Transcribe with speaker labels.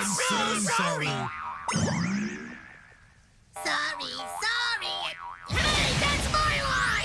Speaker 1: I'm so sorry. Sorry, sorry.